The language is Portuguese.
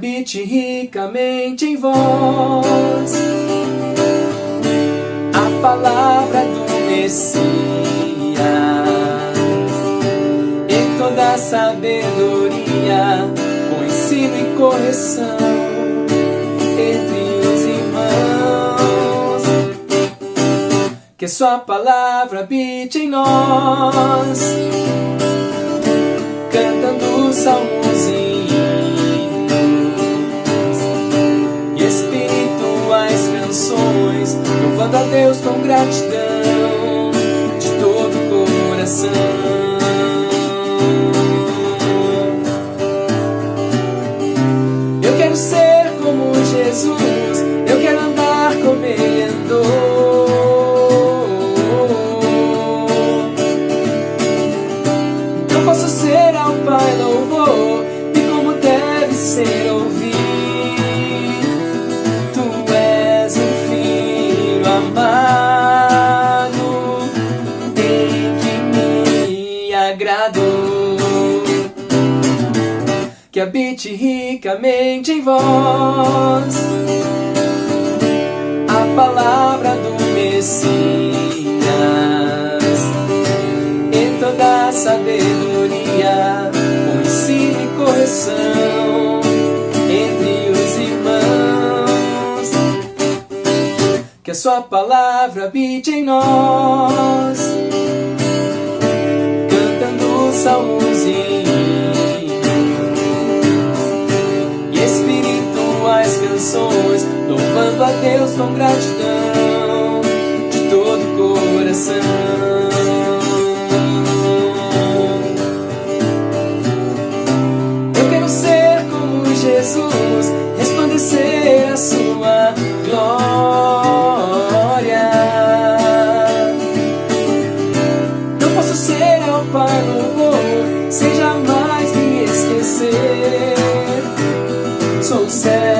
habite ricamente em vós a palavra do Messias e toda sabedoria, com ensino e correção entre os irmãos. Que Sua palavra habite em nós, cantando gratidão de todo o coração. Eu quero ser como Jesus, eu quero andar como Ele andou. Eu posso ser ao Pai louvor e como deve ser ouvido. Que habite ricamente em vós. A palavra do Messias. E toda a sabedoria, com ensino e correção entre os irmãos. Que a sua palavra habite em nós, canções, louvando a Deus com gratidão de todo o coração. Eu quero ser como Jesus, resplandecer a sua glória. Não posso ser louvor, sem jamais me esquecer. Sou servo